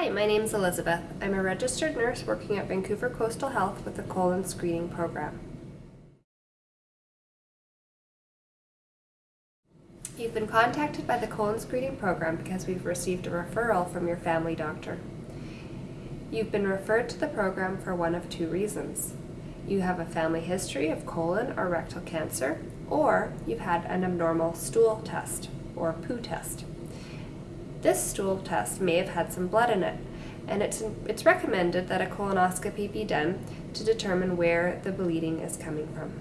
Hi, my name is Elizabeth. I'm a registered nurse working at Vancouver Coastal Health with the colon screening program. You've been contacted by the colon screening program because we've received a referral from your family doctor. You've been referred to the program for one of two reasons. You have a family history of colon or rectal cancer, or you've had an abnormal stool test or poo test. This stool test may have had some blood in it, and it's, it's recommended that a colonoscopy be done to determine where the bleeding is coming from.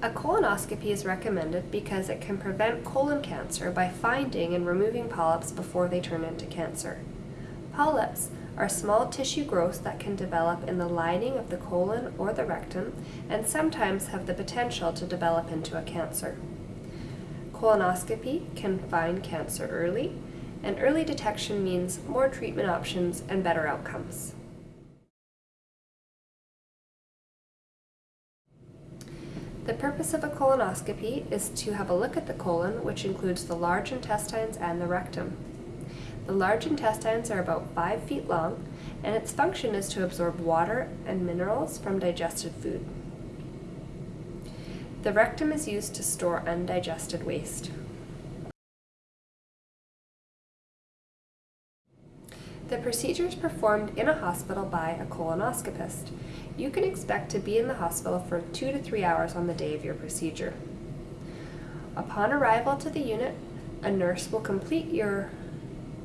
A colonoscopy is recommended because it can prevent colon cancer by finding and removing polyps before they turn into cancer. Polyps are small tissue growths that can develop in the lining of the colon or the rectum and sometimes have the potential to develop into a cancer. Colonoscopy can find cancer early, and early detection means more treatment options and better outcomes. The purpose of a colonoscopy is to have a look at the colon, which includes the large intestines and the rectum. The large intestines are about 5 feet long, and its function is to absorb water and minerals from digested food. The rectum is used to store undigested waste. The procedure is performed in a hospital by a colonoscopist. You can expect to be in the hospital for two to three hours on the day of your procedure. Upon arrival to the unit, a nurse will complete your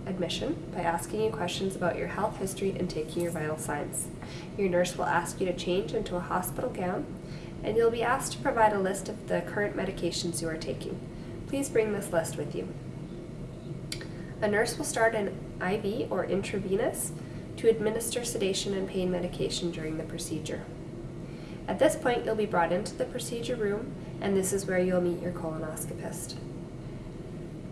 admission by asking you questions about your health history and taking your vital signs. Your nurse will ask you to change into a hospital gown and you'll be asked to provide a list of the current medications you are taking. Please bring this list with you. A nurse will start an IV or intravenous to administer sedation and pain medication during the procedure. At this point, you'll be brought into the procedure room, and this is where you'll meet your colonoscopist.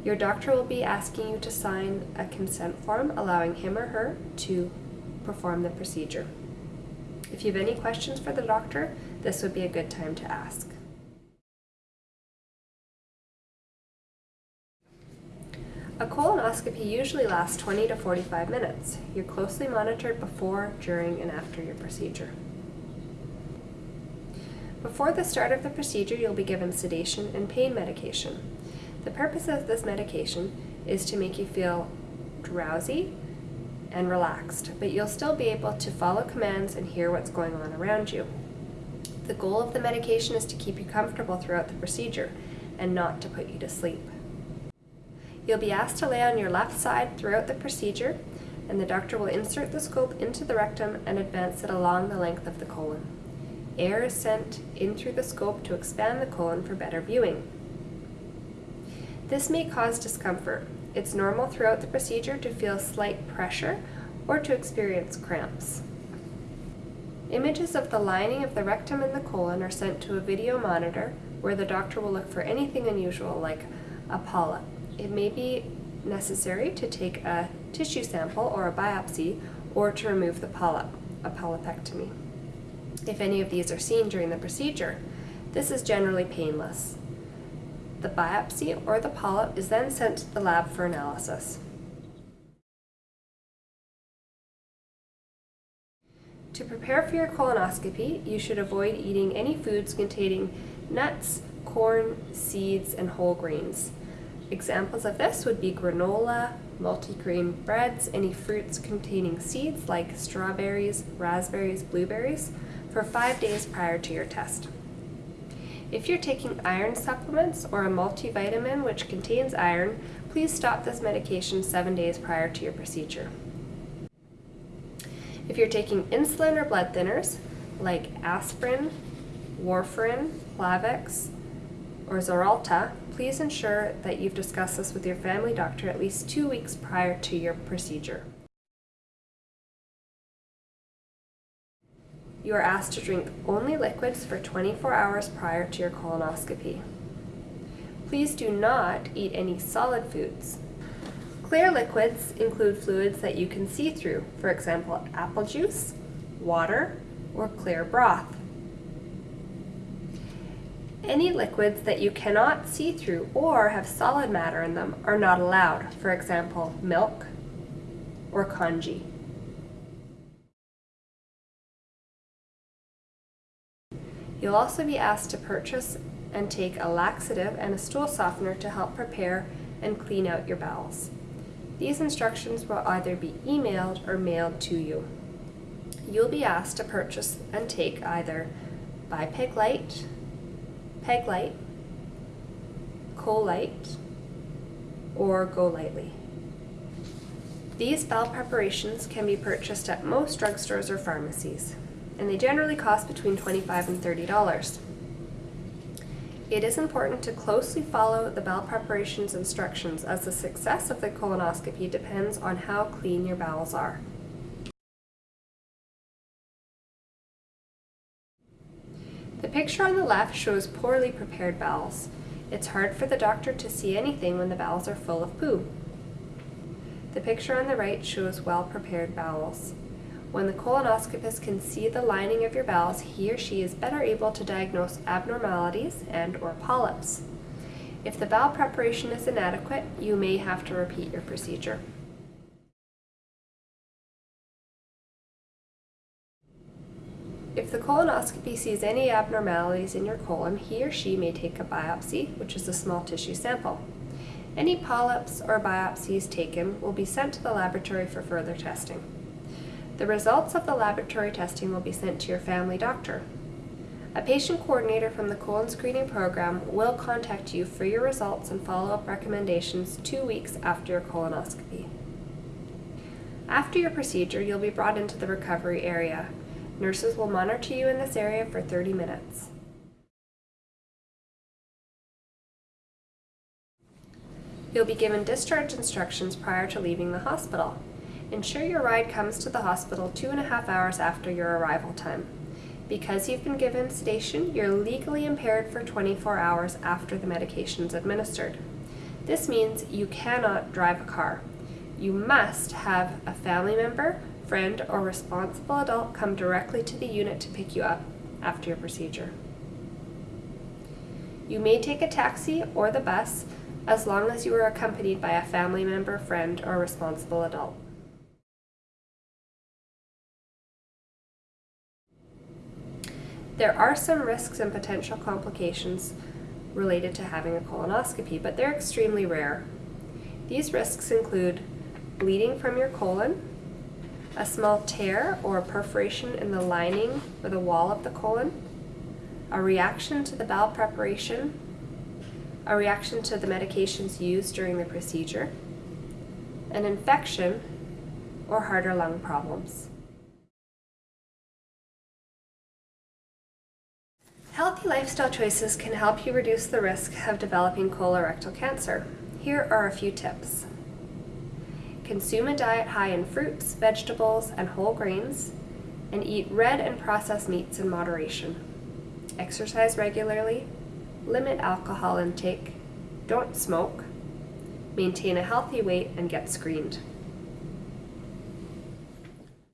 Your doctor will be asking you to sign a consent form allowing him or her to perform the procedure. If you have any questions for the doctor, this would be a good time to ask. A colonoscopy usually lasts 20 to 45 minutes. You're closely monitored before, during, and after your procedure. Before the start of the procedure, you'll be given sedation and pain medication. The purpose of this medication is to make you feel drowsy and relaxed, but you'll still be able to follow commands and hear what's going on around you. The goal of the medication is to keep you comfortable throughout the procedure and not to put you to sleep. You'll be asked to lay on your left side throughout the procedure and the doctor will insert the scope into the rectum and advance it along the length of the colon. Air is sent in through the scope to expand the colon for better viewing. This may cause discomfort. It's normal throughout the procedure to feel slight pressure or to experience cramps. Images of the lining of the rectum and the colon are sent to a video monitor where the doctor will look for anything unusual like a polyp. It may be necessary to take a tissue sample or a biopsy or to remove the polyp, a polypectomy. If any of these are seen during the procedure, this is generally painless. The biopsy or the polyp is then sent to the lab for analysis. To prepare for your colonoscopy, you should avoid eating any foods containing nuts, corn, seeds, and whole grains. Examples of this would be granola, multigrain breads, any fruits containing seeds like strawberries, raspberries, blueberries, for five days prior to your test. If you're taking iron supplements or a multivitamin which contains iron, please stop this medication seven days prior to your procedure. If you're taking insulin or blood thinners, like aspirin, warfarin, Plavix, or Xarelto, please ensure that you've discussed this with your family doctor at least two weeks prior to your procedure. You are asked to drink only liquids for 24 hours prior to your colonoscopy. Please do not eat any solid foods. Clear liquids include fluids that you can see through, for example, apple juice, water, or clear broth. Any liquids that you cannot see through or have solid matter in them are not allowed, for example, milk or congee. You'll also be asked to purchase and take a laxative and a stool softener to help prepare and clean out your bowels. These instructions will either be emailed or mailed to you. You'll be asked to purchase and take either Bi-PegLyte, Peg Light, Colyte, or GoLytely. These bowel preparations can be purchased at most drugstores or pharmacies, and they generally cost between 25 and $30. It is important to closely follow the bowel preparations instructions as the success of the colonoscopy depends on how clean your bowels are. The picture on the left shows poorly prepared bowels. It's hard for the doctor to see anything when the bowels are full of poo. The picture on the right shows well-prepared bowels. When the colonoscopist can see the lining of your bowels, he or she is better able to diagnose abnormalities and or polyps. If the bowel preparation is inadequate, you may have to repeat your procedure. If the colonoscopy sees any abnormalities in your colon, he or she may take a biopsy, which is a small tissue sample. Any polyps or biopsies taken will be sent to the laboratory for further testing. The results of the laboratory testing will be sent to your family doctor. A patient coordinator from the colon screening program will contact you for your results and follow-up recommendations two weeks after your colonoscopy. After your procedure, you'll be brought into the recovery area. Nurses will monitor you in this area for 30 minutes. You'll be given discharge instructions prior to leaving the hospital. Ensure your ride comes to the hospital two and a half hours after your arrival time. Because you've been given sedation, you're legally impaired for 24 hours after the medication is administered. This means you cannot drive a car. You must have a family member, friend, or responsible adult come directly to the unit to pick you up after your procedure. You may take a taxi or the bus as long as you are accompanied by a family member, friend, or responsible adult. There are some risks and potential complications related to having a colonoscopy, but they're extremely rare. These risks include bleeding from your colon, a small tear or perforation in the lining or the wall of the colon, a reaction to the bowel preparation, a reaction to the medications used during the procedure, an infection, or heart or lung problems. Healthy lifestyle choices can help you reduce the risk of developing colorectal cancer. Here are a few tips. Consume a diet high in fruits, vegetables, and whole grains, and eat red and processed meats in moderation. Exercise regularly, limit alcohol intake, don't smoke, maintain a healthy weight, and get screened.